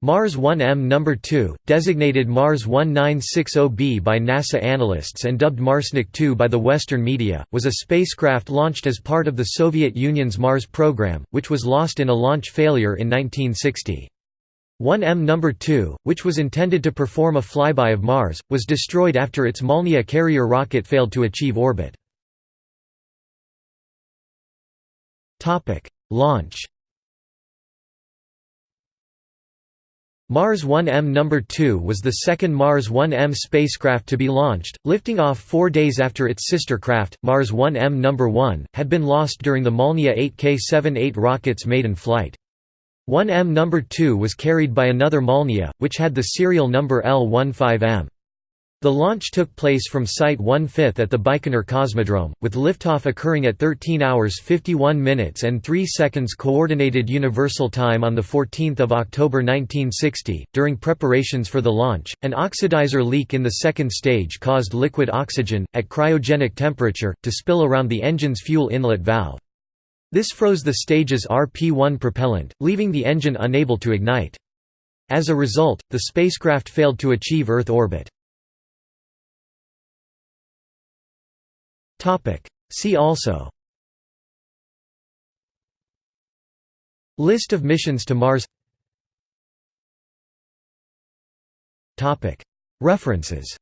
Mars 1M No. 2, designated Mars 1960b by NASA analysts and dubbed Marsnik 2 by the Western media, was a spacecraft launched as part of the Soviet Union's Mars program, which was lost in a launch failure in 1960. 1M No. 2, which was intended to perform a flyby of Mars, was destroyed after its Molniya carrier rocket failed to achieve orbit. Launch Mars 1M No. 2 was the second Mars 1M spacecraft to be launched, lifting off four days after its sister craft, Mars 1M No. 1, had been lost during the Molniya 8K-78 rocket's maiden flight. 1M No. 2 was carried by another Molniya, which had the serial number L15M. The launch took place from Site 1/5 at the Baikonur Cosmodrome, with liftoff occurring at 13 hours 51 minutes and 3 seconds Coordinated Universal Time on 14 October 1960. During preparations for the launch, an oxidizer leak in the second stage caused liquid oxygen, at cryogenic temperature, to spill around the engine's fuel inlet valve. This froze the stage's RP-1 propellant, leaving the engine unable to ignite. As a result, the spacecraft failed to achieve Earth orbit. See also. List of missions to Mars. References